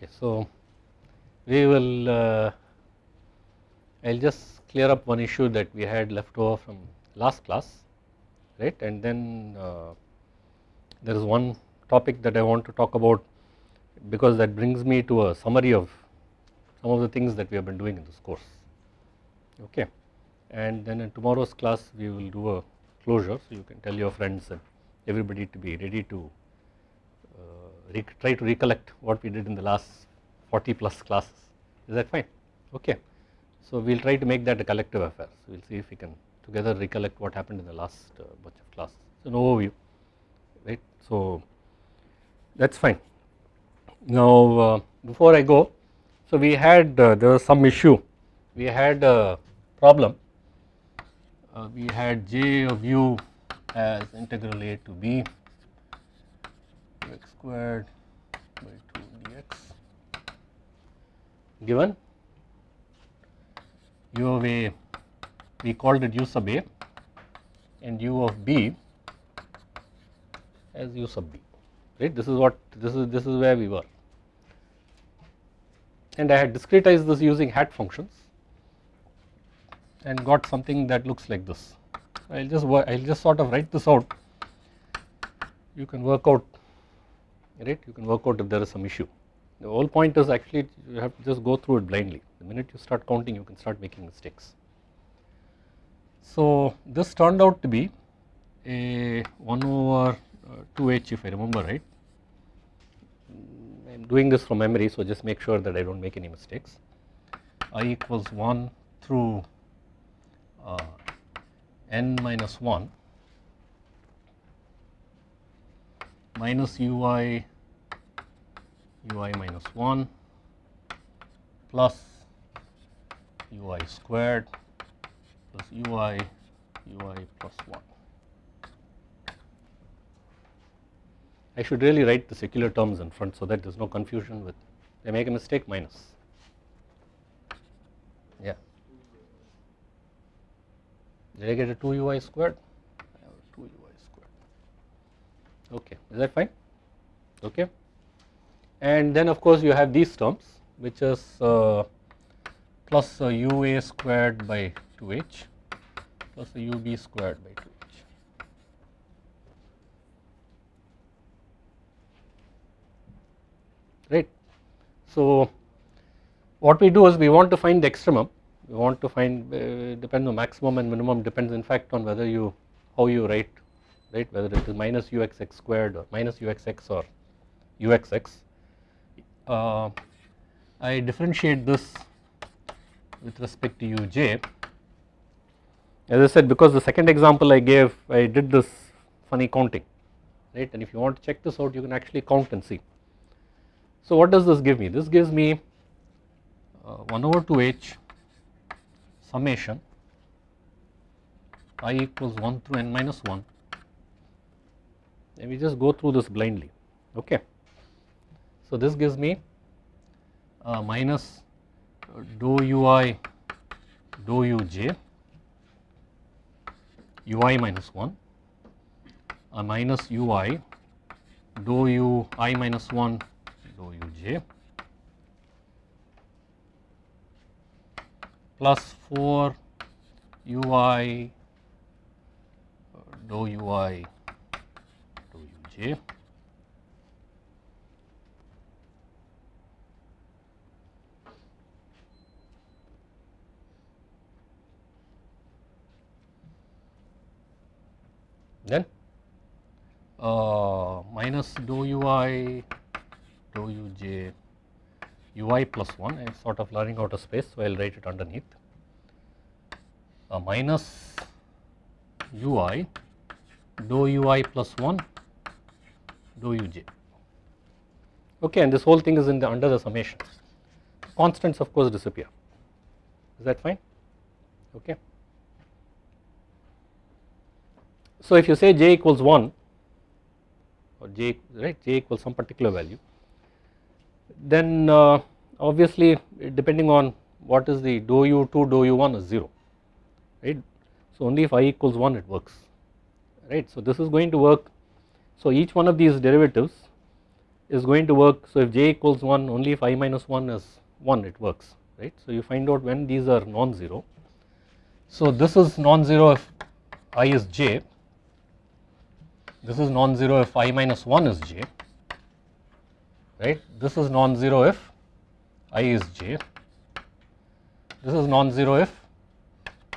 Okay, so we will, uh, I will just clear up one issue that we had left over from last class, right, and then uh, there is one topic that I want to talk about because that brings me to a summary of some of the things that we have been doing in this course, okay. And then in tomorrow's class we will do a closure, so you can tell your friends and everybody to be ready to try to recollect what we did in the last 40 plus classes, is that fine, okay. So we will try to make that a collective affair, so we will see if we can together recollect what happened in the last uh, bunch of classes, so an overview, right. So that is fine. Now uh, before I go, so we had uh, there was some issue, we had a problem, uh, we had j of u as integral a to b squared by 2 dx. Given? U of a we called it u sub a and u of b as u sub b right? This is what this is this is where we were. And I had discretized this using hat functions and got something that looks like this. I will just I will just sort of write this out. You can work out right you can work out if there is some issue. The whole point is actually you have to just go through it blindly. The minute you start counting you can start making mistakes. So this turned out to be a 1 over uh, 2h if I remember right. I am doing this from memory so just make sure that I do not make any mistakes. I equals 1 through uh, n minus 1 minus ui ui minus 1 plus ui squared plus ui ui plus 1. I should really write the secular terms in front so that there is no confusion with I make a mistake minus. Yeah. Did I get a 2 ui squared 2 ui squared okay. Is that fine? Okay. And then of course you have these terms which is uh, plus uh, ua squared by 2h plus ub squared by 2h right. So what we do is we want to find the extremum. We want to find uh, depends on maximum and minimum depends in fact on whether you how you write right whether it is minus uxx squared or minus uxx or uxx. Uh, I differentiate this with respect to uj as I said because the second example I gave I did this funny counting right and if you want to check this out you can actually count and see. So what does this give me? This gives me uh, 1 over 2h summation i equals 1 through n minus 1 and we just go through this blindly okay. So this gives me uh, minus dou ui dou uj ui minus 1 uh, minus ui dou u i minus 1 dou uj plus 4 ui dou ui dou uj then? Uh, minus dou ui dou uj ui plus 1 I am sort of learning out a space so I will write it underneath. Uh, minus ui dou ui plus 1 dou uj okay and this whole thing is in the under the summation constants of course disappear is that fine okay. So if you say j equals 1 or j right j equals some particular value then uh, obviously depending on what is the dou u2 dou u1 is 0 right. So only if i equals 1 it works right. So this is going to work so each one of these derivatives is going to work. So if j equals 1 only if i minus 1 is 1 it works right. So you find out when these are non-zero. So this is non-zero if i is j, this is non-zero if i minus 1 is j right. This is non-zero if i is j, this is non-zero if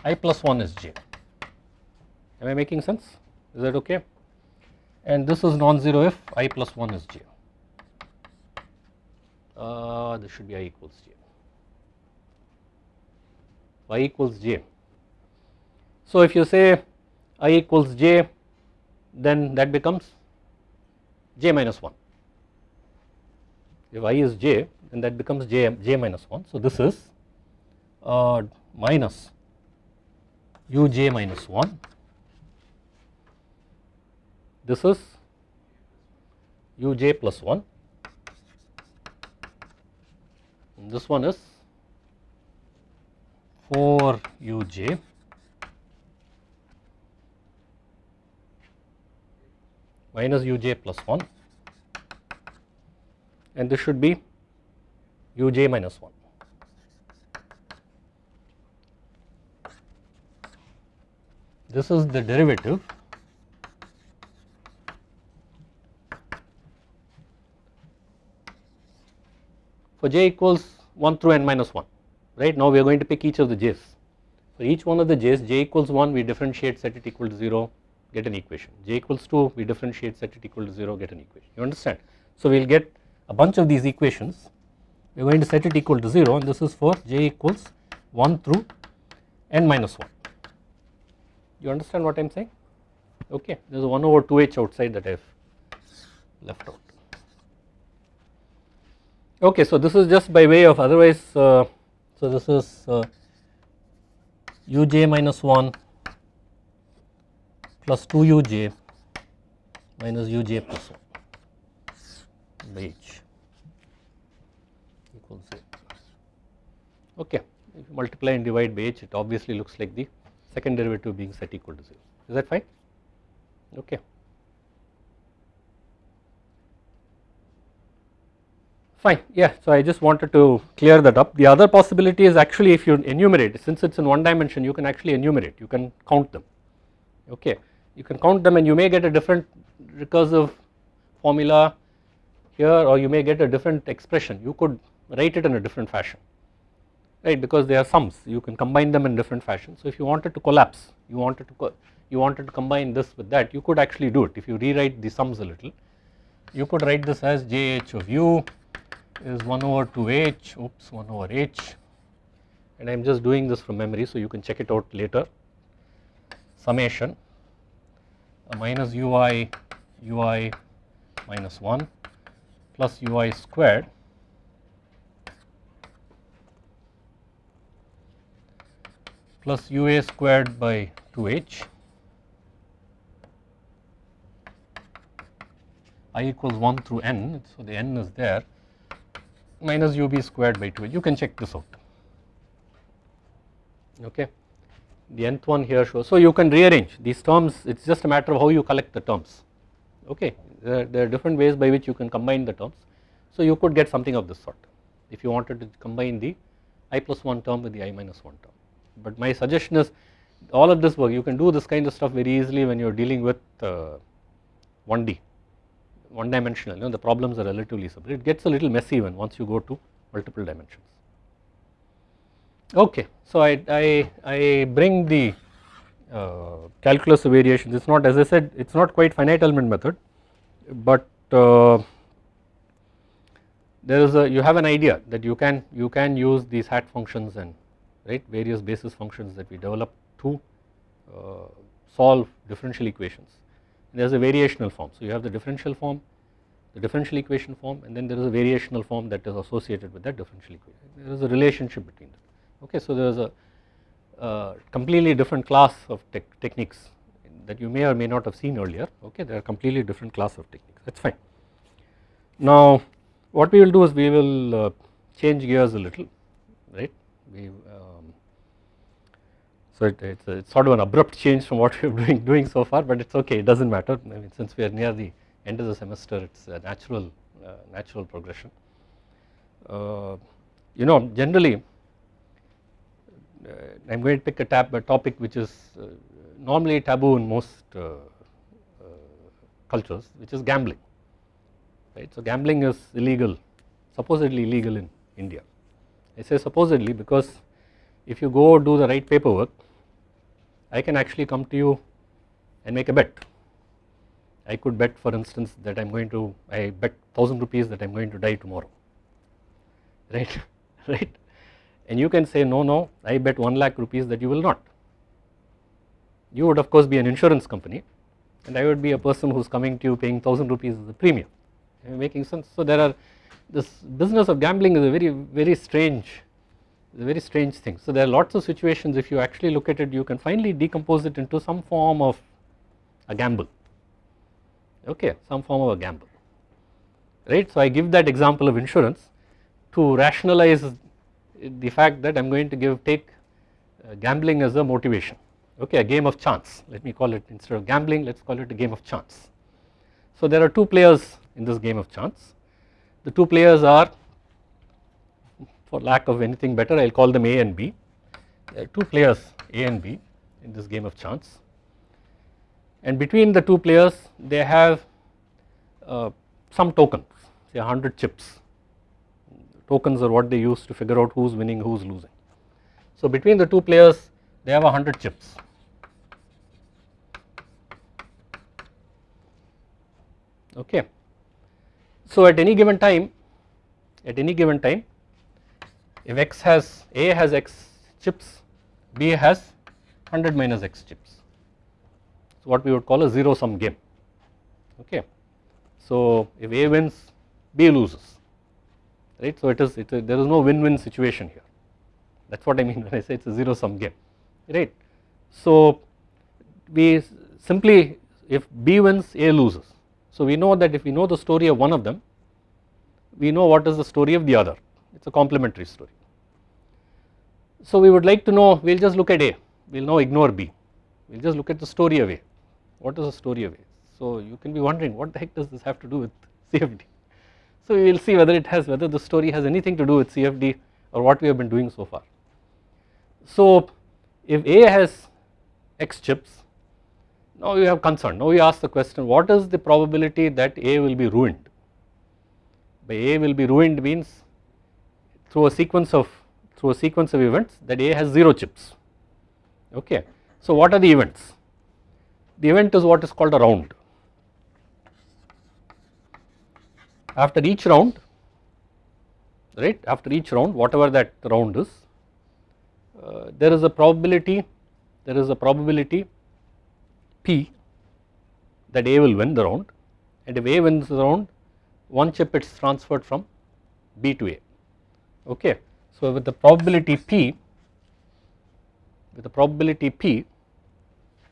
i plus 1 is j. Am I making sense? Is that okay? And this is non-zero if i plus 1 is j. Uh, this should be i equals j. i equals j. So if you say i equals j, then that becomes j minus 1. If i is j, then that becomes j, j minus 1. So this is uh, minus uj minus 1 this is uj plus 1 and this one is 4 uj minus uj plus 1 and this should be uj minus 1. This is the derivative for j equals 1 through n minus 1 right? Now we are going to pick each of the j's. For each one of the j's j equals 1 we differentiate set it equal to 0 get an equation. J equals 2 we differentiate set it equal to 0 get an equation. You understand? So we will get a bunch of these equations. We are going to set it equal to 0 and this is for j equals 1 through n minus 1 you understand what I am saying? Okay there is a 1 over 2h outside that I have left out Okay, so this is just by way of otherwise, uh, so this is uh, uj minus 1 plus 2 uj minus uj plus 1 by h equals 0. Okay, if you multiply and divide by h, it obviously looks like the second derivative being set equal to 0. Is that fine? Okay. Fine, yeah, so I just wanted to clear that up. The other possibility is actually if you enumerate, since it is in one dimension, you can actually enumerate, you can count them, okay. You can count them and you may get a different recursive formula here or you may get a different expression, you could write it in a different fashion, right, because they are sums, you can combine them in different fashion. So if you wanted to collapse, you wanted to, you wanted to combine this with that, you could actually do it if you rewrite the sums a little. You could write this as jh of u is 1 over 2h oops 1 over h. And I am just doing this from memory so you can check it out later. Summation minus ui ui minus 1 plus ui squared. Plus ua squared by 2h i equals 1 through n so the n is there minus ub squared by 2 you can check this out. Okay? The nth one here shows. So you can rearrange these terms. It is just a matter of how you collect the terms. Okay? There, there, are different ways by which you can combine the terms. So you could get something of this sort. If you wanted to combine the i plus 1 term with the i minus 1 term. But my suggestion is all of this work you can do this kind of stuff very easily when you are dealing with uh, 1D one dimensional, you know, the problems are relatively simple. It gets a little messy when once you go to multiple dimensions. Okay, so I, I, I bring the uh, calculus of variations, it is not as I said, it is not quite finite element method, but uh, there is a, you have an idea that you can, you can use these hat functions and right various basis functions that we develop to uh, solve differential equations there is a variational form. So you have the differential form, the differential equation form and then there is a variational form that is associated with that differential equation. There is a relationship between them. Okay, so there is a uh, completely different class of te techniques that you may or may not have seen earlier. Okay, they are completely different class of techniques. That's fine. Now, what we will do is we will uh, change gears a little, right? We um, so it, it's, it's sort of an abrupt change from what we are doing, doing so far but it's okay it does not matter I mean since we are near the end of the semester it is a natural uh, natural progression. Uh, you know generally uh, I am going to pick a, tab, a topic which is uh, normally taboo in most uh, cultures which is gambling right. So gambling is illegal supposedly illegal in India. I say supposedly because if you go do the right paperwork I can actually come to you and make a bet. I could bet for instance that I am going to I bet 1000 rupees that I am going to die tomorrow right right and you can say no no I bet 1 lakh rupees that you will not. You would of course be an insurance company and I would be a person who is coming to you paying 1000 rupees as a premium making sense. So there are this business of gambling is a very very strange a very strange thing. So there are lots of situations if you actually look at it you can finally decompose it into some form of a gamble okay some form of a gamble right. So I give that example of insurance to rationalize the fact that I am going to give take uh, gambling as a motivation okay a game of chance let me call it instead of gambling let us call it a game of chance. So there are two players in this game of chance the two players are for lack of anything better I will call them A and B there are two players A and B in this game of chance and between the two players they have uh, some tokens say 100 chips tokens are what they use to figure out who is winning who is losing. So between the two players they have 100 chips okay. So at any given time at any given time if x has A has x chips B has 100 minus x chips. So what we would call a zero sum game. Okay. So if A wins B loses. Right? So it is it, there is no win-win situation here. That is what I mean when I say it is a zero sum game. Right. So we simply if B wins A loses. So we know that if we know the story of one of them we know what is the story of the other it is a complementary story. So we would like to know we will just look at A we will now ignore B we will just look at the story of A what is the story of A. So you can be wondering what the heck does this have to do with CFD. So we will see whether it has whether the story has anything to do with CFD or what we have been doing so far. So if A has X chips now you have concern now you ask the question what is the probability that A will be ruined by A will be ruined means through a sequence of through a sequence of events that A has 0 chips okay. So what are the events? The event is what is called a round. After each round right after each round whatever that round is uh, there is a probability there is a probability P that A will win the round and if A wins the round one chip is transferred from B to A okay. So with the probability P with the probability P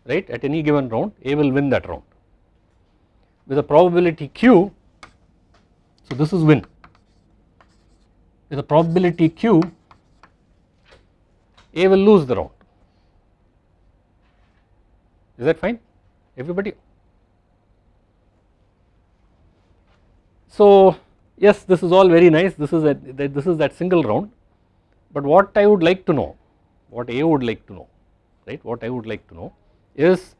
right at any given round A will win that round. With the probability Q so this is win. With the probability Q A will lose the round. Is that fine? Everybody? So yes this is all very nice. This is that this is that single round. But what I would like to know what A would like to know right? What I would like to know is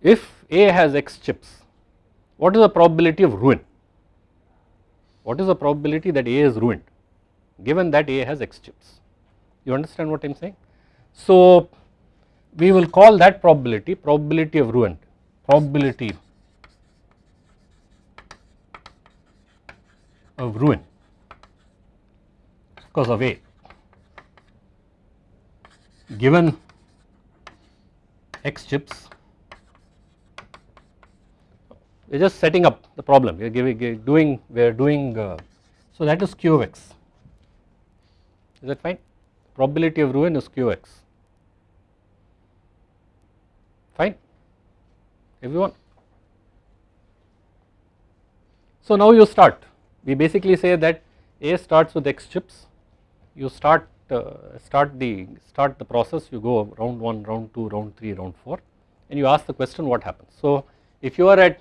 if A has X chips what is the probability of ruin? What is the probability that A is ruined given that A has X chips? You understand what I am saying. So we will call that probability probability of ruin. Probability of ruin. Because of A given X chips we are just setting up the problem. We are giving doing we are doing uh, so that is q of x. Is that fine? Probability of ruin is q x. Fine? Everyone? So now you start we basically say that A starts with X chips, you start uh, start the start the process, you go round 1, round 2, round 3, round 4 and you ask the question what happens. So if you are at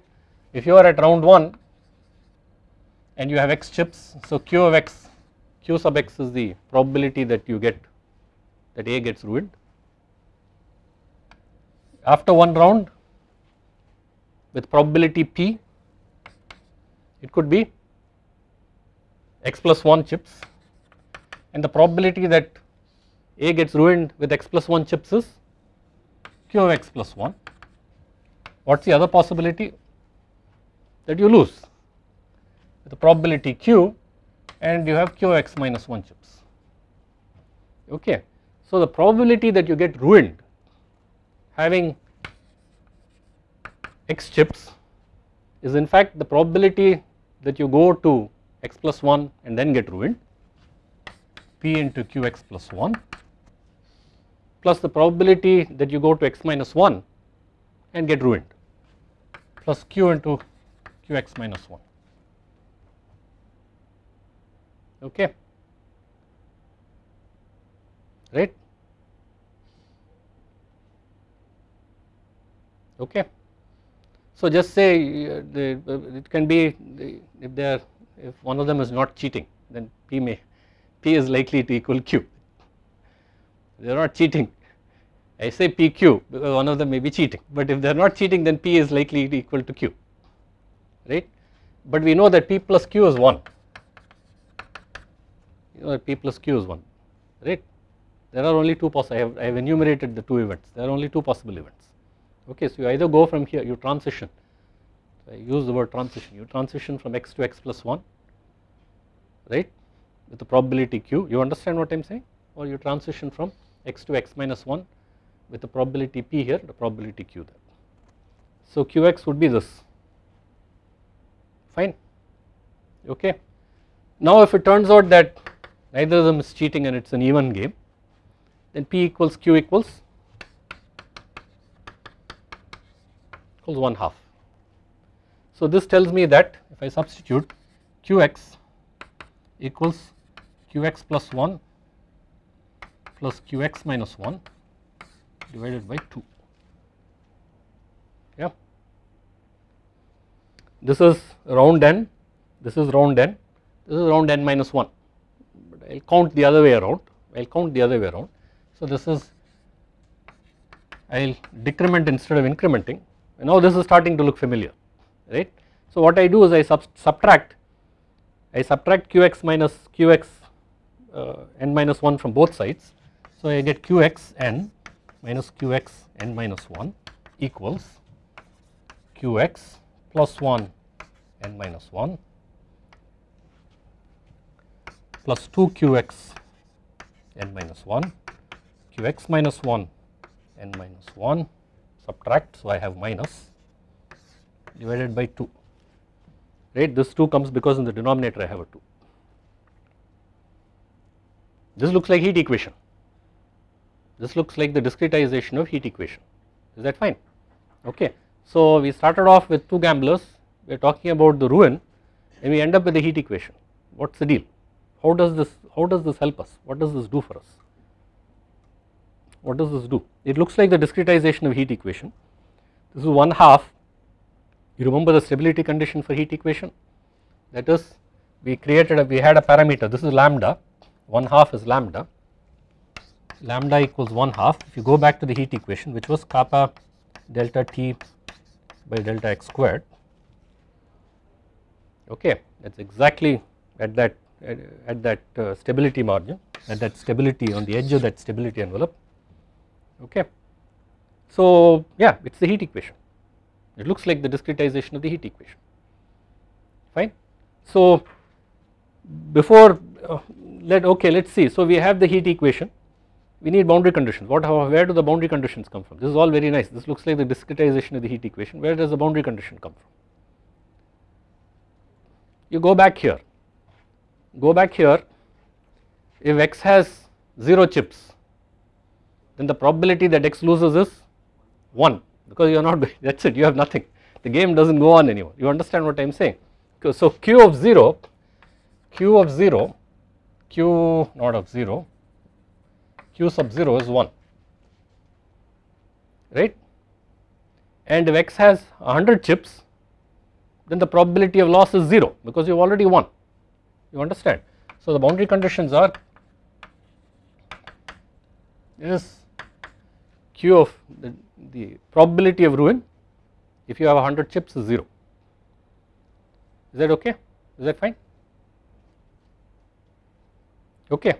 if you are at round 1 and you have x chips. So q of x, q sub x is the probability that you get that A gets ruined. After one round with probability p, it could be x plus 1 chips and the probability that A gets ruined with x plus 1 chips is q of x plus 1. What is the other possibility? That you lose the probability q and you have q of x minus 1 chips. Okay. So, the probability that you get ruined having x chips is in fact the probability that you go to x plus 1 and then get ruined. P into qx plus 1 plus the probability that you go to x minus 1 and get ruined. Plus q into qx minus 1 okay. Right? Okay. So just say uh, the, uh, it can be if they are if one of them is not cheating then p may p is likely to equal q. They are not cheating I say pq because one of them may be cheating. But if they are not cheating then p is likely to equal to q right? But we know that p plus q is 1 you know that p plus q is 1 right? There are only two possible I have, I have enumerated the two events. There are only two possible events. Okay so you either go from here you transition Uh, I use the word transition you transition from x to x plus 1 right with the probability q you understand what I am saying or you transition from x to x minus 1 with the probability p here the probability q there. So qx would be this fine okay. Now if it turns out that neither of them is cheating and it is an even game then p equals q equals equals 1 half. So this tells me that if I substitute qx equals qx plus 1 plus qx minus 1 divided by 2 yeah. This is round n, this is round n, this is round n minus 1 but I will count the other way around, I will count the other way around. So this is I will decrement instead of incrementing now this is starting to look familiar right. So what I do is I sub subtract I subtract qx minus qx uh, n minus 1 from both sides. So I get qx n minus qx n minus 1 equals qx plus 1 n minus 1 plus 2 qx n minus 1 qx minus 1 n minus 1 subtract so I have minus divided by 2 right? This 2 comes because in the denominator I have a 2. This looks like heat equation. This looks like the discretization of heat equation. Is that fine? Okay. So we started off with two gamblers. We are talking about the ruin and we end up with the heat equation. What is the deal? How does this how does this help us? What does this do for us? What does this do? It looks like the discretization of heat equation. This is one half you remember the stability condition for heat equation? That is we created a we had a parameter. This is lambda. One half is lambda. Lambda equals 1 half. If you go back to the heat equation which was kappa delta T by delta x squared. Okay that is exactly at that at, at that uh, stability margin at that stability on the edge of that stability envelope. Okay. So yeah it is the heat equation it looks like the discretization of the heat equation. Fine. So before uh, let okay let us see. So we have the heat equation. We need boundary conditions. What where do the boundary conditions come from? This is all very nice. This looks like the discretization of the heat equation. Where does the boundary condition come from? You go back here. Go back here. If x has 0 chips then the probability that x loses is 1 because you are not that is it you have nothing. The game does not go on anymore. You understand what I am saying so q of 0 q of 0 q not of 0 q sub 0 is 1 right? And if x has 100 chips then the probability of loss is 0 because you have already won. You understand. So the boundary conditions are is q of the, the probability of ruin if you have 100 chips is 0 is that okay? Is that fine? Okay.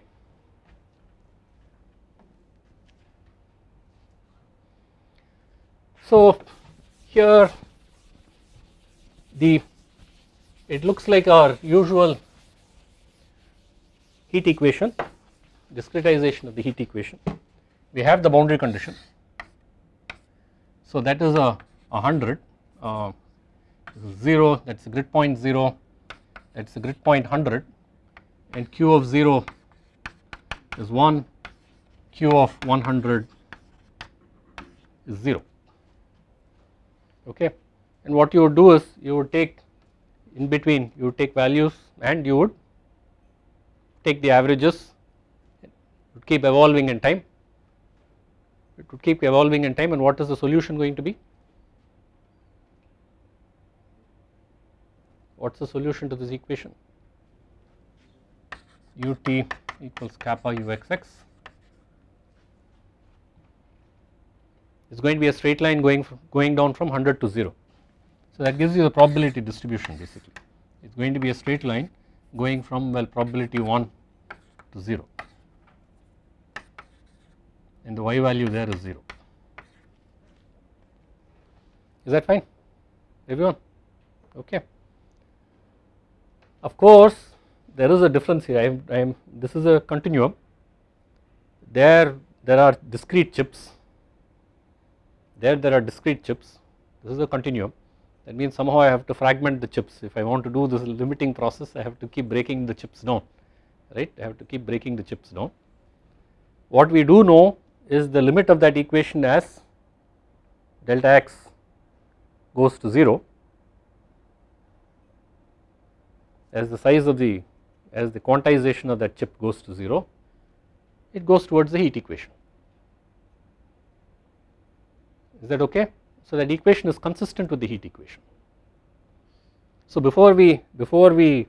So here the it looks like our usual heat equation discretization of the heat equation. We have the boundary condition so that is a 100 uh, 0 that is a grid point 0 that is a grid point 100 and q of 0 is 1 q of 100 is 0 okay? And what you would do is you would take in between you would take values and you would take the averages keep evolving in time it would keep evolving in time and what is the solution going to be? What is the solution to this equation? ut equals kappa uxx. Is going to be a straight line going from, going down from 100 to 0 so that gives you the probability distribution basically. It is going to be a straight line going from well probability 1 to 0 and the y value there is 0 is that fine everyone okay of course, there is a difference here. I am, I am this is a continuum. There, there are discrete chips. There, there are discrete chips. This is a continuum. That means somehow I have to fragment the chips. If I want to do this limiting process, I have to keep breaking the chips down, right? I have to keep breaking the chips down. What we do know is the limit of that equation as delta x goes to 0 as the size of the as the quantization of that chip goes to 0 it goes towards the heat equation. Is that okay? So that equation is consistent with the heat equation. So before we before we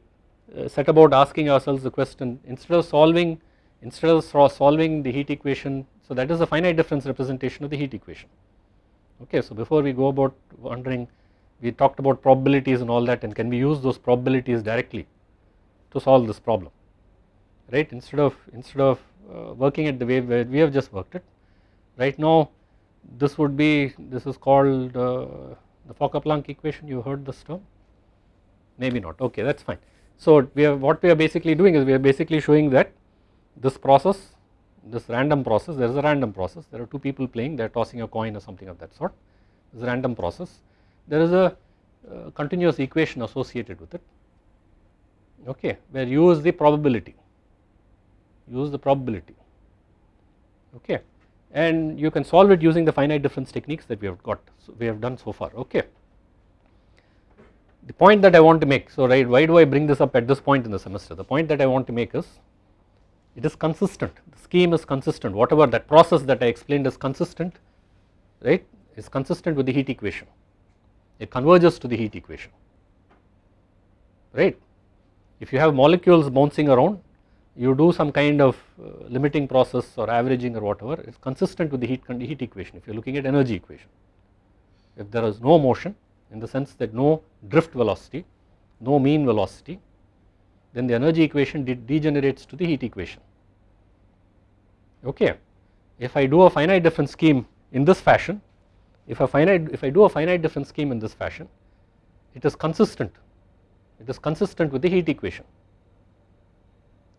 uh, set about asking ourselves the question instead of solving instead of solving the heat equation so that is the finite difference representation of the heat equation. Okay so before we go about wondering we talked about probabilities and all that and can we use those probabilities directly to solve this problem? Right? Instead of instead of uh, working at the way where we have just worked it. Right now this would be this is called uh, the Fokker-Planck equation. You heard this term? Maybe not. Okay that is fine. So we are what we are basically doing is we are basically showing that this process this random process there is a random process. There are two people playing they are tossing a coin or something of that sort. This random process. There is a uh, continuous equation associated with it. Okay where u is the probability. use the probability. Okay and you can solve it using the finite difference techniques that we have got so we have done so far. Okay. The point that I want to make so right why do I bring this up at this point in the semester? The point that I want to make is it is consistent the scheme is consistent whatever that process that I explained is consistent right is consistent with the heat equation it converges to the heat equation right. If you have molecules bouncing around you do some kind of uh, limiting process or averaging or whatever it is consistent with the heat, heat equation if you are looking at energy equation. If there is no motion in the sense that no drift velocity, no mean velocity then the energy equation degenerates to the heat equation okay. If I do a finite difference scheme in this fashion if a finite if I do a finite difference scheme in this fashion it is consistent it is consistent with the heat equation.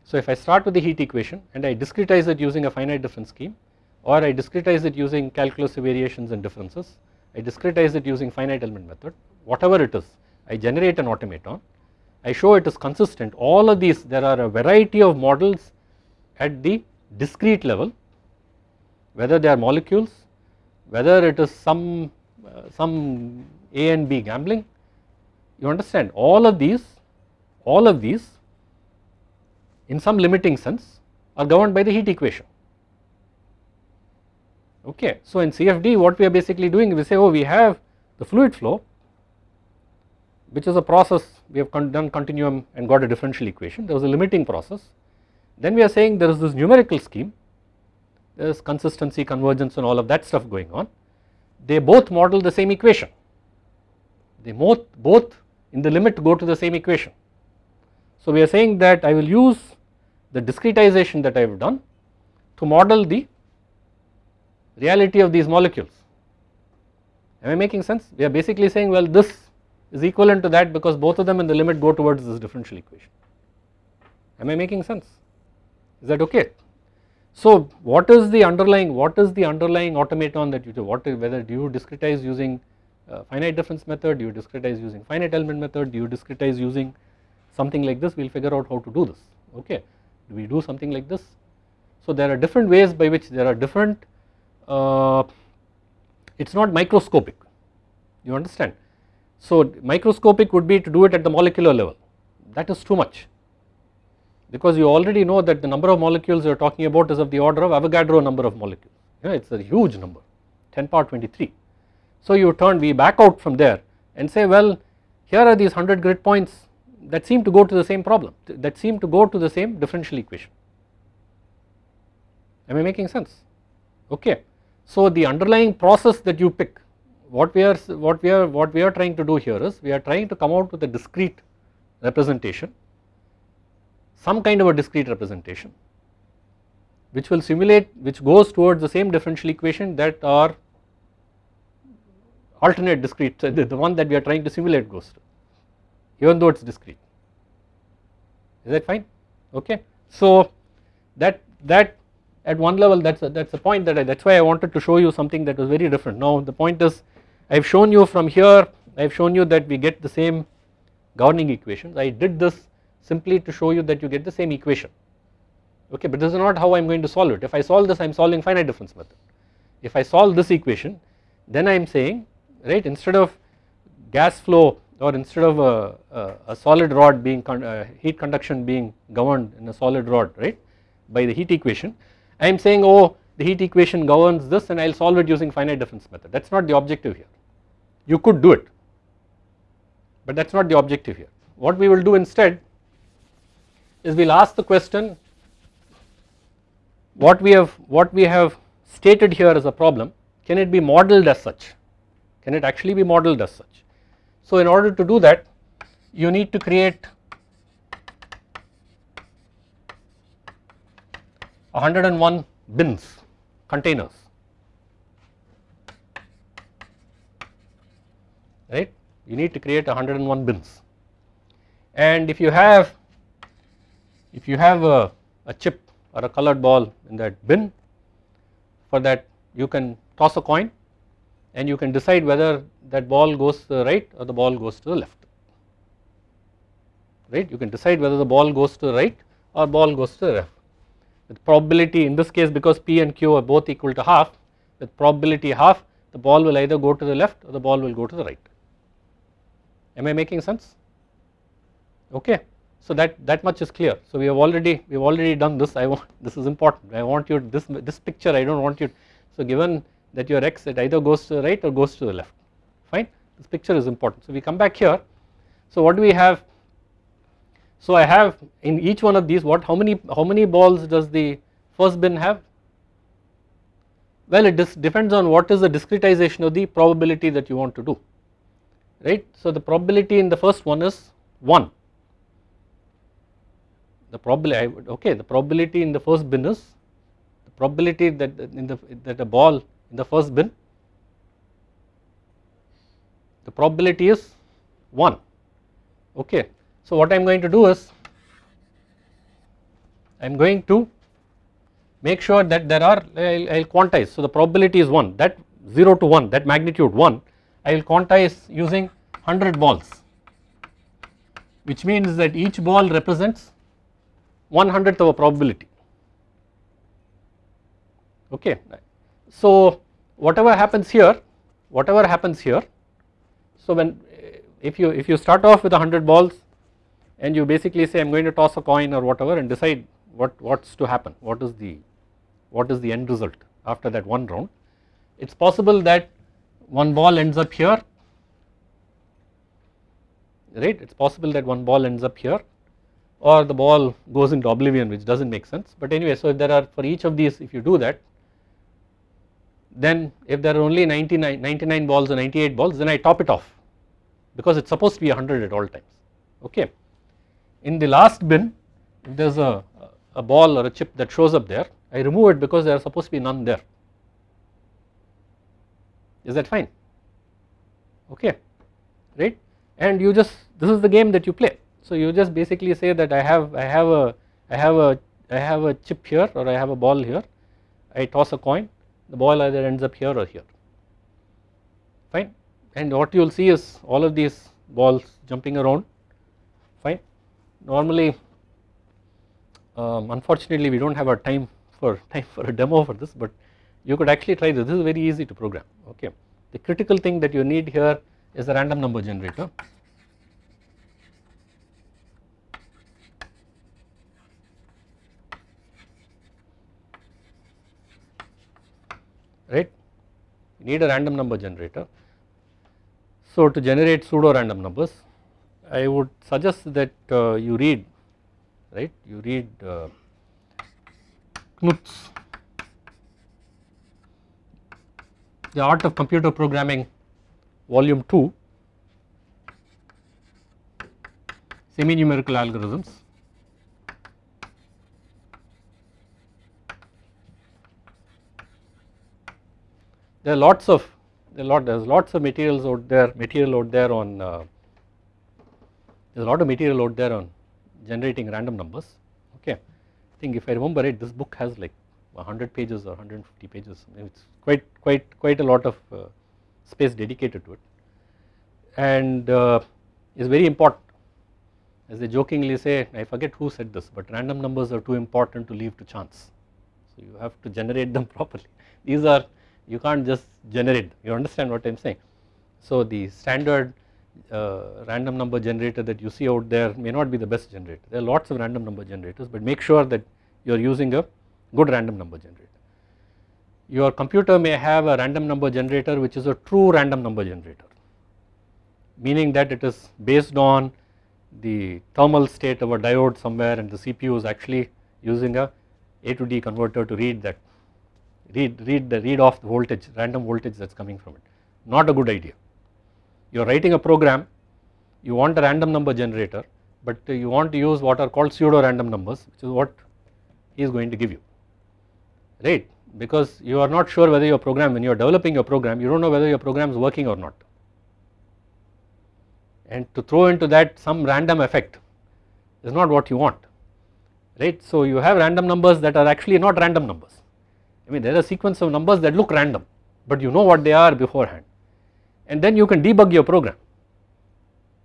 So if I start with the heat equation and I discretize it using a finite difference scheme or I discretize it using calculus variations and differences I discretize it using finite element method whatever it is I generate an automaton I show it is consistent all of these there are a variety of models at the discrete level whether they are molecules whether it is some uh, some A and B gambling you understand all of these all of these in some limiting sense are governed by the heat equation okay. So in CFD what we are basically doing we say oh we have the fluid flow which is a process we have con done continuum and got a differential equation. There was a limiting process. Then we are saying there is this numerical scheme. There is consistency convergence and all of that stuff going on. They both model the same equation. They both both in the limit go to the same equation. So we are saying that I will use the discretization that I have done to model the reality of these molecules. Am I making sense? We are basically saying well this is equivalent to that because both of them in the limit go towards this differential equation. Am I making sense? Is that okay? So what is the underlying what is the underlying automaton that you do? What whether do you discretize using uh, finite difference method? Do you discretize using finite element method? Do you discretize using something like this? We will figure out how to do this. Okay. Do we do something like this? So there are different ways by which there are different uh, it is not microscopic. You understand so microscopic would be to do it at the molecular level. That is too much. Because you already know that the number of molecules you are talking about is of the order of Avogadro number of molecules. You know it is a huge number 10 power 23. So you turn we back out from there and say well here are these 100 grid points that seem to go to the same problem that seem to go to the same differential equation. Am I making sense? Okay. So the underlying process that you pick what we are what we are what we are trying to do here is we are trying to come out with a discrete representation some kind of a discrete representation which will simulate which goes towards the same differential equation that our alternate discrete the, the one that we are trying to simulate goes to even though it is discrete. Is that fine? Okay. So that that at one level that is that is the point that I that is why I wanted to show you something that was very different. Now the point is I have shown you from here I have shown you that we get the same governing equations. I did this simply to show you that you get the same equation. Okay but this is not how I am going to solve it. If I solve this I am solving finite difference method. If I solve this equation then I am saying right instead of gas flow or instead of a, a, a solid rod being con, uh, heat conduction being governed in a solid rod right by the heat equation I am saying oh the heat equation governs this and I will solve it using finite difference method. That is not the objective here you could do it. But that is not the objective here. What we will do instead is we will ask the question what we have what we have stated here as a problem can it be modeled as such? Can it actually be modeled as such? So in order to do that you need to create 101 bins containers right? You need to create 101 bins. And if you have if you have a, a chip or a colored ball in that bin for that you can toss a coin and you can decide whether that ball goes to the right or the ball goes to the left. Right? You can decide whether the ball goes to the right or ball goes to the left. With probability in this case because p and q are both equal to half with probability half the ball will either go to the left or the ball will go to the right am I making sense? Okay. So that that much is clear. So we have already we have already done this. I want this is important. I want you this this picture I do not want you so given that your x it either goes to the right or goes to the left. Fine? This picture is important. So we come back here. So what do we have? So I have in each one of these what how many how many balls does the first bin have? Well it depends on what is the discretization of the probability that you want to do right? So the probability in the first one is 1 the probability okay the probability in the first bin is the probability that in the that a ball in the first bin the probability is 1 okay. So what I am going to do is I am going to make sure that there are I will quantize. So the probability is 1 that 0 to 1 that magnitude 1 I will quantize using 100 balls which means that each ball represents one hundredth of a probability okay. So whatever happens here whatever happens here so when if you if you start off with 100 balls and you basically say I am going to toss a coin or whatever and decide what what's to happen what is the what is the end result after that one round it's possible that one ball ends up here. Right? It is possible that one ball ends up here or the ball goes into oblivion which does not make sense. But anyway so if there are for each of these if you do that then if there are only 99, 99 balls or 98 balls then I top it off because it is supposed to be 100 at all times. Okay. In the last bin if there is a, a ball or a chip that shows up there I remove it because there are supposed to be none there is that fine? Okay right? And you just this is the game that you play. So you just basically say that I have I have a I have a I have a chip here or I have a ball here. I toss a coin. The ball either ends up here or here. Fine? And what you will see is all of these balls jumping around. Fine? Normally um, unfortunately we do not have a time for time for a demo for this but you could actually try this. This is very easy to program. Okay. The critical thing that you need here is a random number generator. Right? You need a random number generator. So to generate pseudo random numbers I would suggest that uh, you read right? You read uh, Knuth's The Art of Computer Programming volume 2 semi numerical algorithms. There are lots of there are lot there's lots of materials out there material out there on uh, there's a lot of material out there on generating random numbers. Okay. I think if I remember right this book has like 100 pages or 150 pages it's quite quite quite a lot of uh, space dedicated to it. And uh, is very important. As they jokingly say I forget who said this but random numbers are too important to leave to chance. So you have to generate them properly. These are you can't just generate you understand what I am saying. So the standard uh, random number generator that you see out there may not be the best generator. There are lots of random number generators but make sure that you are using a good random number generator. Your computer may have a random number generator which is a true random number generator meaning that it is based on the thermal state of a diode somewhere and the CPU is actually using a A to D converter to read that read, read the read off the voltage random voltage that is coming from it not a good idea. You are writing a program you want a random number generator but you want to use what are called pseudo random numbers which is what he is going to give you right? Because you are not sure whether your program when you are developing your program you do not know whether your program is working or not. And to throw into that some random effect is not what you want. Right. So you have random numbers that are actually not random numbers. I mean there are a sequence of numbers that look random but you know what they are beforehand. And then you can debug your program.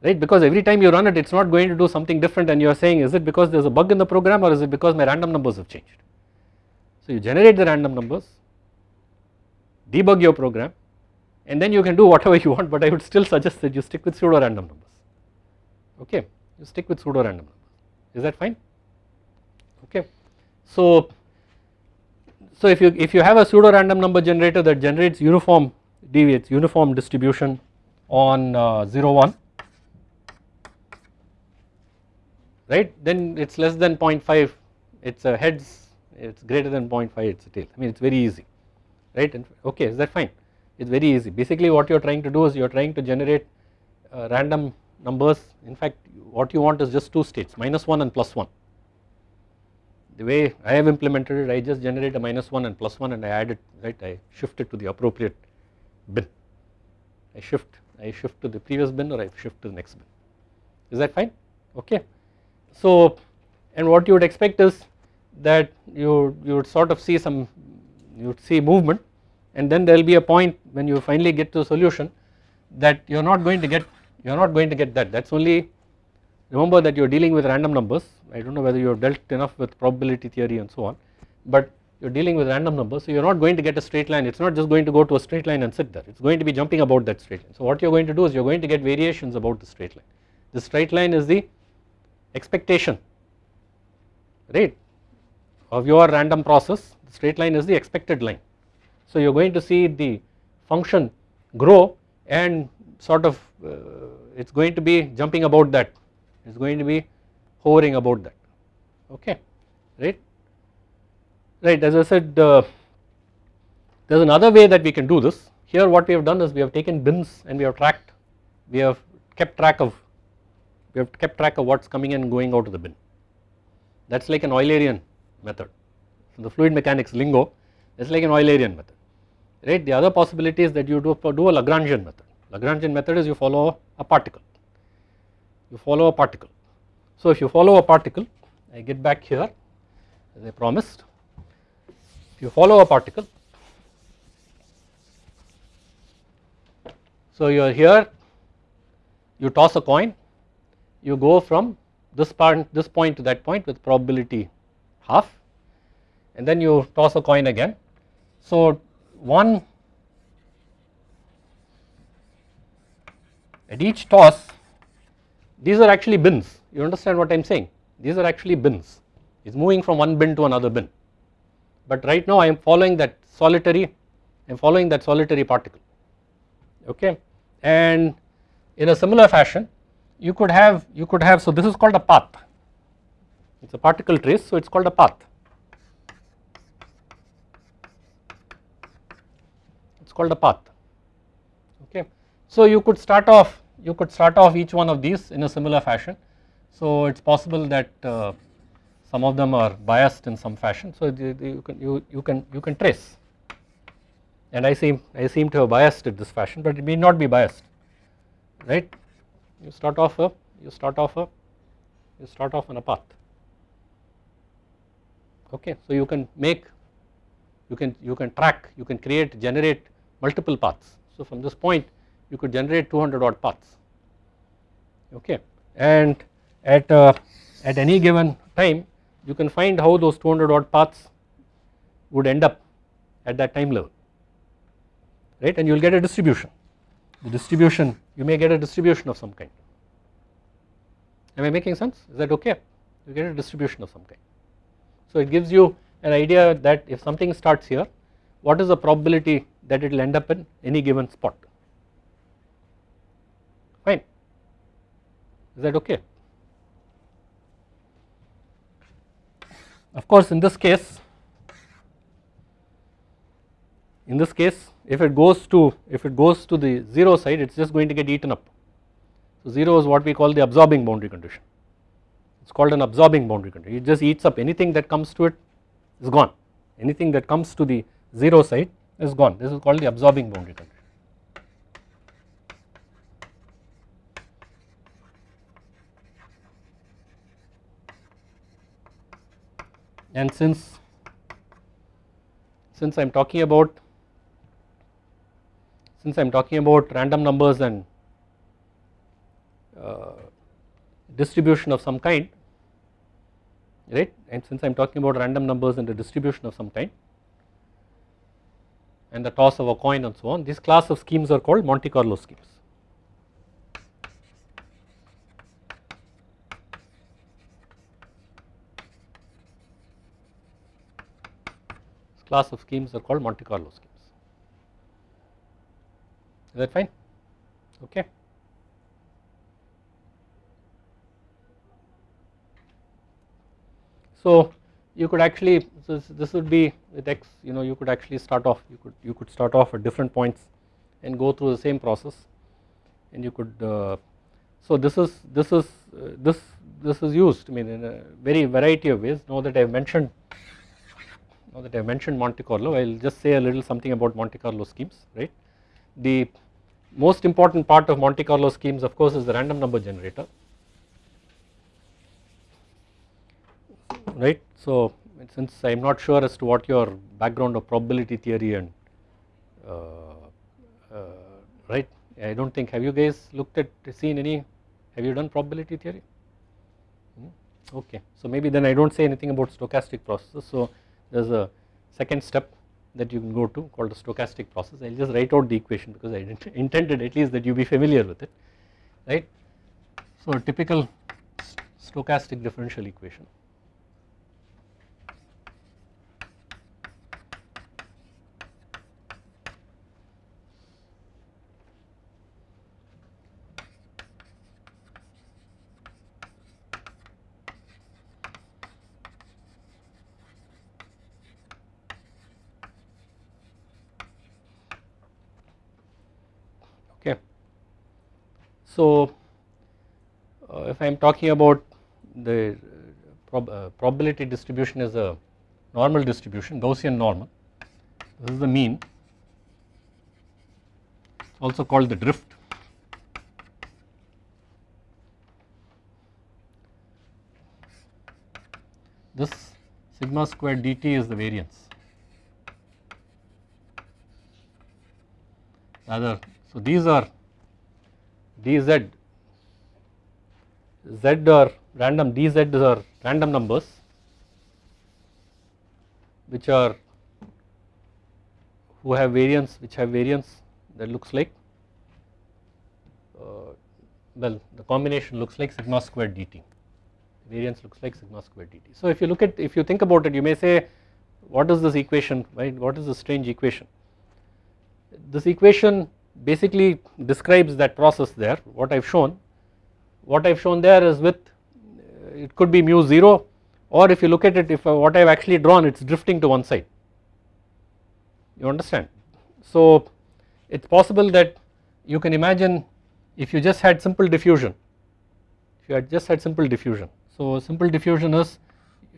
Right? Because every time you run it it is not going to do something different and you are saying is it because there is a bug in the program or is it because my random numbers have changed. So you generate the random numbers debug your program and then you can do whatever you want but I would still suggest that you stick with pseudo random numbers. Okay you stick with pseudo random numbers. Is that fine? Okay. So so if you if you have a pseudo random number generator that generates uniform deviates uniform distribution on uh, 0 1 right then it is less than 0.5 it is a heads it is greater than 0.5 it is a tail I mean it is very easy right? And okay is that fine? It is very easy. Basically what you are trying to do is you are trying to generate uh, random numbers. In fact what you want is just two states minus 1 and plus 1 the way I have implemented it I just generate a minus 1 and plus 1 and I add it right? I shift it to the appropriate bin. I shift I shift to the previous bin or I shift to the next bin. Is that fine? Okay. So and what you would expect is that you you would sort of see some you would see movement and then there will be a point when you finally get to a solution that you are not going to get you are not going to get that. That is only remember that you are dealing with random numbers. I do not know whether you have dealt enough with probability theory and so on but you are dealing with random numbers so you are not going to get a straight line. It is not just going to go to a straight line and sit there. It is going to be jumping about that straight line. So what you are going to do is you are going to get variations about the straight line. The straight line is the expectation right of your random process straight line is the expected line. So you are going to see the function grow and sort of uh, it is going to be jumping about that it is going to be hovering about that. Okay right? Right as I said uh, there is another way that we can do this. Here what we have done is we have taken bins and we have tracked we have kept track of we have kept track of what is coming and going out of the bin. That is like an Eulerian method. So the fluid mechanics lingo is like an Eulerian method right? The other possibility is that you do, do a Lagrangian method. Lagrangian method is you follow a particle. You follow a particle. So if you follow a particle I get back here as I promised. If you follow a particle so you are here you toss a coin you go from this point this point to that point with probability half and then you toss a coin again. So one at each toss these are actually bins. You understand what I am saying? These are actually bins. It is moving from one bin to another bin. But right now I am following that solitary I am following that solitary particle. Okay? And in a similar fashion you could have you could have so this is called a path it is a particle trace so it is called a path. It is called a path. Okay. So you could start off you could start off each one of these in a similar fashion. So it is possible that uh, some of them are biased in some fashion. So you can you, you can you can trace. And I seem I seem to have biased it this fashion but it may not be biased. Right? You start off a you start off a you start off on a path okay so you can make you can you can track you can create generate multiple paths. So from this point you could generate 200 odd paths. Okay and at uh, at any given time you can find how those 200 odd paths would end up at that time level right? And you will get a distribution. The distribution you may get a distribution of some kind. Am I making sense? Is that okay? You get a distribution of some kind so it gives you an idea that if something starts here what is the probability that it will end up in any given spot? Fine. Is that okay? Of course in this case in this case if it goes to if it goes to the 0 side it is just going to get eaten up. So 0 is what we call the absorbing boundary condition it is called an absorbing boundary condition. It just eats up anything that comes to it is gone. Anything that comes to the 0 side is gone. This is called the absorbing boundary condition. and since since I am talking about since I am talking about random numbers and uh, distribution of some kind right and since I am talking about random numbers and the distribution of some kind and the toss of a coin and so on this class of schemes are called Monte Carlo schemes. This class of schemes are called Monte Carlo schemes. Is that fine? Okay. So you could actually this, this would be with x you know you could actually start off you could you could start off at different points and go through the same process. And you could uh, so this is this is uh, this this is used I mean in a very variety of ways. Now that I have mentioned now that I have mentioned Monte Carlo I will just say a little something about Monte Carlo schemes right. The most important part of Monte Carlo schemes of course is the random number generator right. So since I am not sure as to what your background of probability theory and uh, uh, right I do not think have you guys looked at seen any have you done probability theory hmm? okay so maybe then I do not say anything about stochastic processes so there is a second step that you can go to called the stochastic process I will just write out the equation because I intended at least that you be familiar with it right. So a typical stochastic differential equation okay. So uh, if I am talking about the prob uh, probability distribution is a normal distribution Gaussian normal. This is the mean. Also called the drift. This sigma squared dt is the variance. Rather so these are dz z. Are random dz are random numbers which are who have variance which have variance that looks like uh, well the combination looks like sigma squared dt variance looks like sigma squared dt. So if you look at if you think about it you may say what is this equation right? What is this strange equation? This equation basically describes that process there what I have shown what I have shown there is with it could be mu 0 or if you look at it if uh, what I have actually drawn it is drifting to one side you understand. So it is possible that you can imagine if you just had simple diffusion if you had just had simple diffusion. So simple diffusion is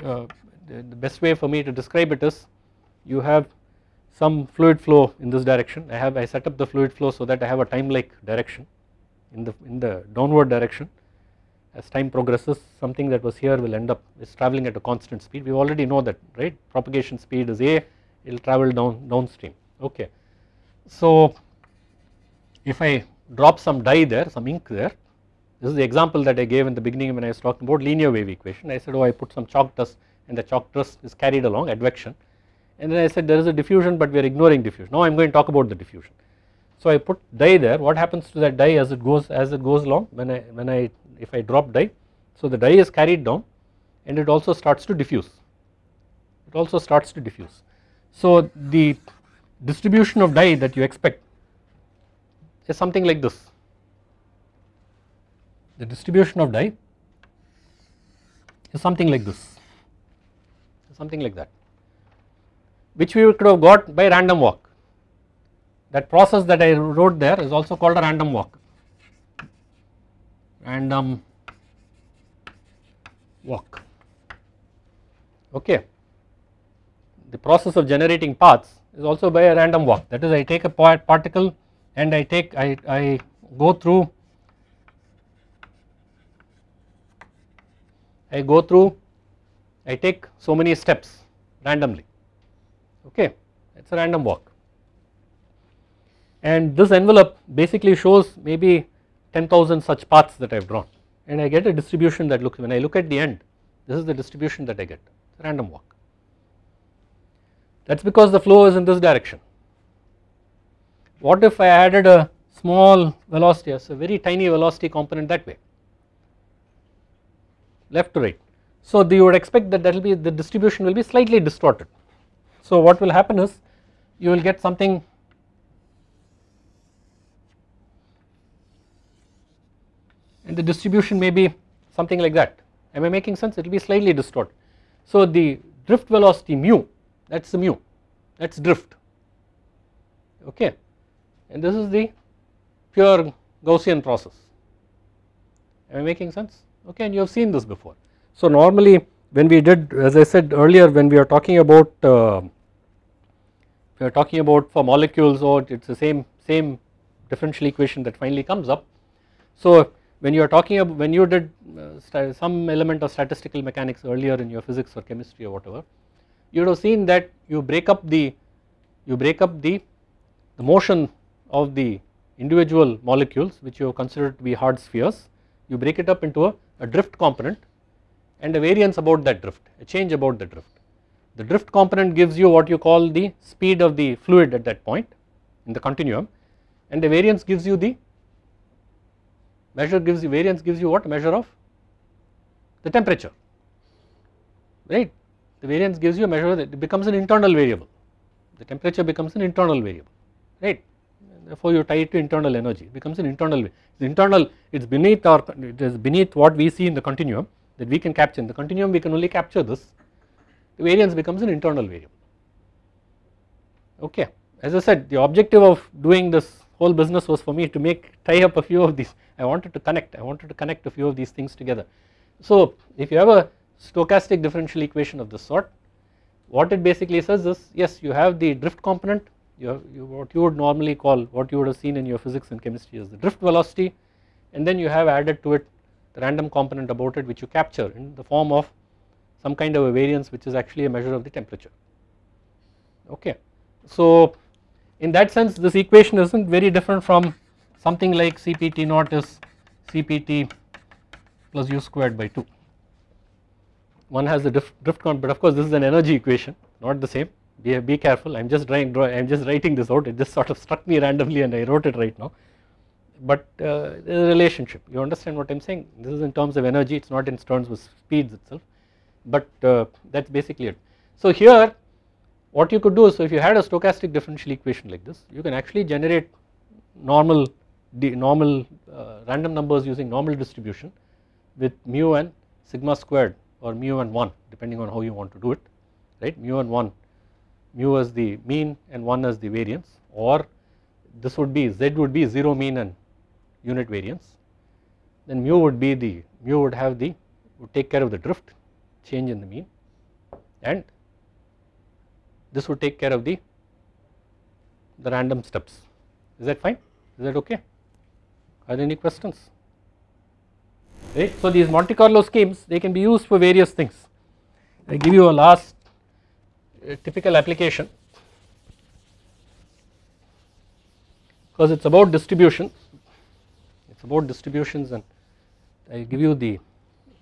uh, the, the best way for me to describe it is you have some fluid flow in this direction. I have I set up the fluid flow so that I have a time like direction in the in the downward direction. As time progresses something that was here will end up is traveling at a constant speed. We already know that right? Propagation speed is a it will travel down downstream. Okay. So if I drop some dye there some ink there this is the example that I gave in the beginning when I was talking about linear wave equation. I said oh I put some chalk dust and the chalk dust is carried along advection and then I said there is a diffusion but we are ignoring diffusion. Now I am going to talk about the diffusion. So I put dye there. What happens to that dye as it goes as it goes along? When I when I if I drop dye so the dye is carried down and it also starts to diffuse. It also starts to diffuse. So the distribution of dye that you expect is something like this. The distribution of dye is something like this. Something like that which we could have got by random walk. That process that I wrote there is also called a random walk. Random walk. Okay. The process of generating paths is also by a random walk. That is I take a particle and I take I, I go through I go through I take so many steps randomly okay it is a random walk and this envelope basically shows maybe 10,000 such paths that I have drawn and I get a distribution that looks when I look at the end this is the distribution that I get random walk that is because the flow is in this direction. What if I added a small velocity as a very tiny velocity component that way left to right. So you would expect that that will be the distribution will be slightly distorted. So what will happen is you will get something and the distribution may be something like that. Am I making sense? It will be slightly distorted. So the drift velocity mu that is the mu that is drift. Okay. And this is the pure Gaussian process. Am I making sense? Okay and you have seen this before. So normally when we did as I said earlier when we are talking about uh, we are talking about for molecules or it is the same same differential equation that finally comes up. So when you are talking about when you did uh, some element of statistical mechanics earlier in your physics or chemistry or whatever you would have seen that you break up the you break up the the motion of the individual molecules which you have considered to be hard spheres you break it up into a a drift component and a variance about that drift, a change about the drift. The drift component gives you what you call the speed of the fluid at that point in the continuum and the variance gives you the measure gives you variance gives you what? Measure of the temperature. Right? The variance gives you a measure that it becomes an internal variable. The temperature becomes an internal variable. Right? Therefore you tie it to internal energy. It becomes an internal it's internal it is beneath our it is beneath what we see in the continuum that we can capture. In the continuum we can only capture this the variance becomes an internal variable. Okay. As I said the objective of doing this whole business was for me to make tie up a few of these. I wanted to connect. I wanted to connect a few of these things together. So if you have a stochastic differential equation of this sort what it basically says is yes you have the drift component. You have you, what you would normally call what you would have seen in your physics and chemistry as the drift velocity. And then you have added to it the random component about it which you capture in the form of some kind of a variance which is actually a measure of the temperature. Okay. So in that sense this equation is not very different from something like Cpt naught is Cpt plus u squared by 2 one has the drift, drift component but of course this is an energy equation not the same. Be, be careful. I am just drawing I am just writing this out. It just sort of struck me randomly and I wrote it right now. But uh, there is a relationship. You understand what I am saying? This is in terms of energy. It is not in terms of speeds itself but uh, that is basically it. So here what you could do is so if you had a stochastic differential equation like this you can actually generate normal normal uh, random numbers using normal distribution with mu and sigma squared or mu and 1 depending on how you want to do it right? Mu and 1 mu as the mean and 1 as the variance or this would be z would be 0 mean and unit variance. Then mu would be the mu would have the would take care of the drift change in the mean. And this would take care of the the random steps. Is that fine? Is that okay? Are there any questions? Right? So these Monte Carlo schemes they can be used for various things. I give you a last uh, typical application. Because it is about distribution. It is about distributions and I give you the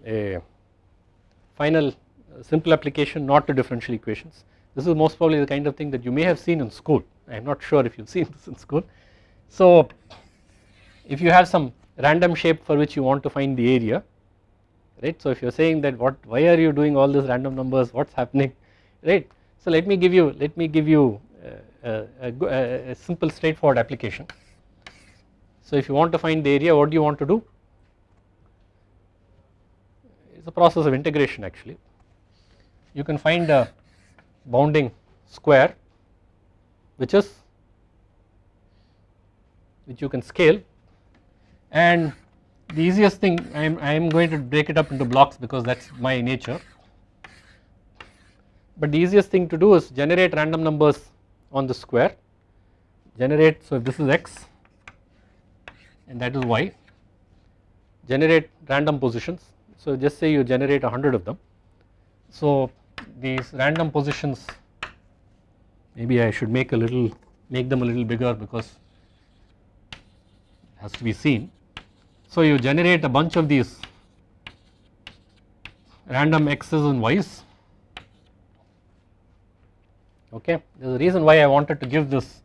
a final uh, simple application not to differential equations. This is most probably the kind of thing that you may have seen in school I am not sure if you have seen this in school. So if you have some random shape for which you want to find the area right so if you are saying that what why are you doing all these random numbers what is happening right so let me give you let me give you a, a, a, a simple straightforward application. So if you want to find the area what do you want to do is a process of integration actually. You can find a bounding square which is which you can scale. And the easiest thing I am, I am going to break it up into blocks because that is my nature. But the easiest thing to do is generate random numbers on the square. Generate so if this is x and that is y. Generate random positions so just say you generate 100 of them so these random positions maybe I should make a little make them a little bigger because it has to be seen so you generate a bunch of these random x's and y's okay. There is a reason why I wanted to give this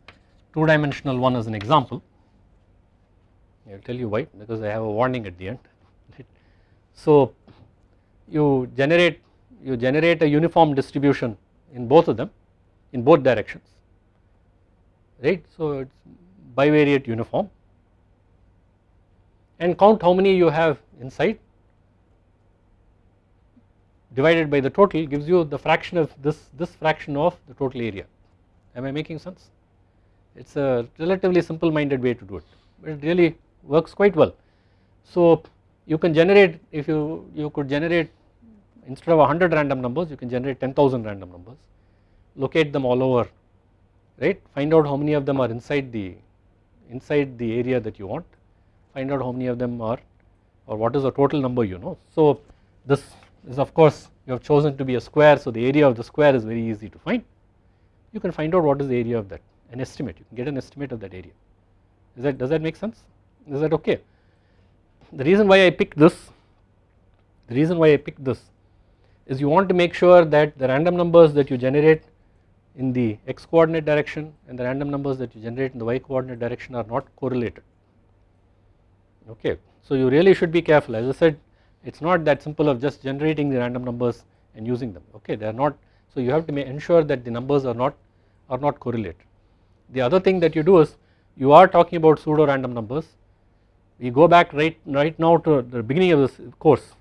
2 dimensional one as an example. I will tell you why because I have a warning at the end. So you generate you generate a uniform distribution in both of them in both directions right. So it is bivariate uniform. And count how many you have inside. Divided by the total gives you the fraction of this this fraction of the total area. Am I making sense? It is a relatively simple minded way to do it. But it really works quite well. So you can generate if you you could generate instead of 100 random numbers you can generate 10,000 random numbers. Locate them all over right? Find out how many of them are inside the inside the area that you want. Find out how many of them are or what is the total number you know. So this is of course you have chosen to be a square so the area of the square is very easy to find. You can find out what is the area of that an estimate. You can get an estimate of that area. Is that does that make sense? Is that okay the reason why I picked this the reason why I picked this is you want to make sure that the random numbers that you generate in the x coordinate direction and the random numbers that you generate in the y coordinate direction are not correlated. Okay so you really should be careful. As I said it is not that simple of just generating the random numbers and using them. Okay they are not so you have to make ensure that the numbers are not are not correlated. The other thing that you do is you are talking about pseudo random numbers we go back right right now to the beginning of this course.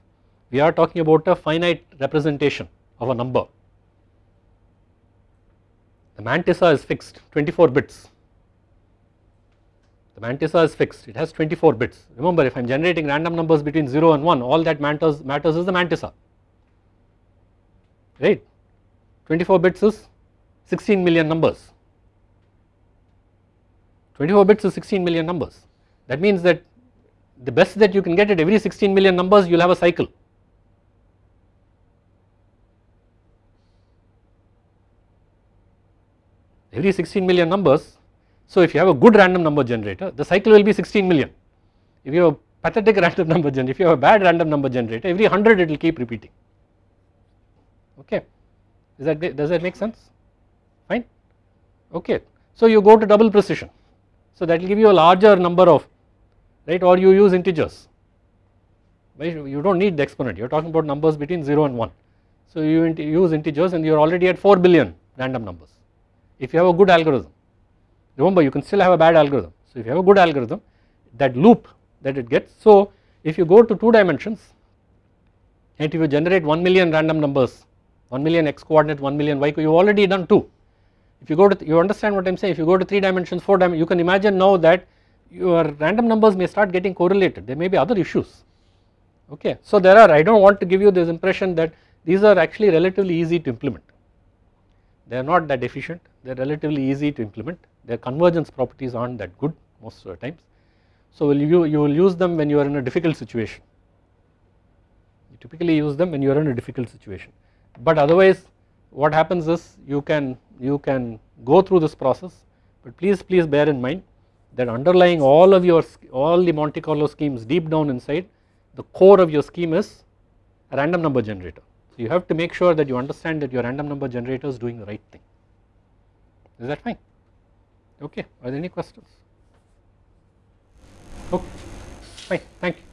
We are talking about a finite representation of a number. The mantissa is fixed 24 bits. The mantissa is fixed it has 24 bits. Remember if I am generating random numbers between 0 and 1 all that matters matters is the mantissa. Right? 24 bits is 16 million numbers. 24 bits is 16 million numbers. That means that the best that you can get at every 16 million numbers you will have a cycle every 16 million numbers. So if you have a good random number generator the cycle will be 16 million. If you have a pathetic random number generator, if you have a bad random number generator every 100 it will keep repeating okay. Is that does that make sense fine okay. So you go to double precision so that will give you a larger number of right or you use integers you do not need the exponent you are talking about numbers between 0 and 1. So you use integers and you are already at 4 billion random numbers if you have a good algorithm. Remember you can still have a bad algorithm. So if you have a good algorithm that loop that it gets. So if you go to 2 dimensions and if you generate 1 million random numbers 1 million x coordinate 1 million y you have already done 2. If you go to you understand what I am saying if you go to 3 dimensions 4 dimensions you can imagine now that your random numbers may start getting correlated. There may be other issues. Okay. So there are I do not want to give you this impression that these are actually relatively easy to implement. They are not that efficient. They are relatively easy to implement. Their convergence properties are not that good most of the times. So you, you will use them when you are in a difficult situation. You typically use them when you are in a difficult situation. But otherwise what happens is you can you can go through this process. But please please bear in mind that underlying all of your all the Monte Carlo schemes deep down inside the core of your scheme is a random number generator. So you have to make sure that you understand that your random number generator is doing the right thing. Is that fine? Okay are there any questions? Okay fine thank you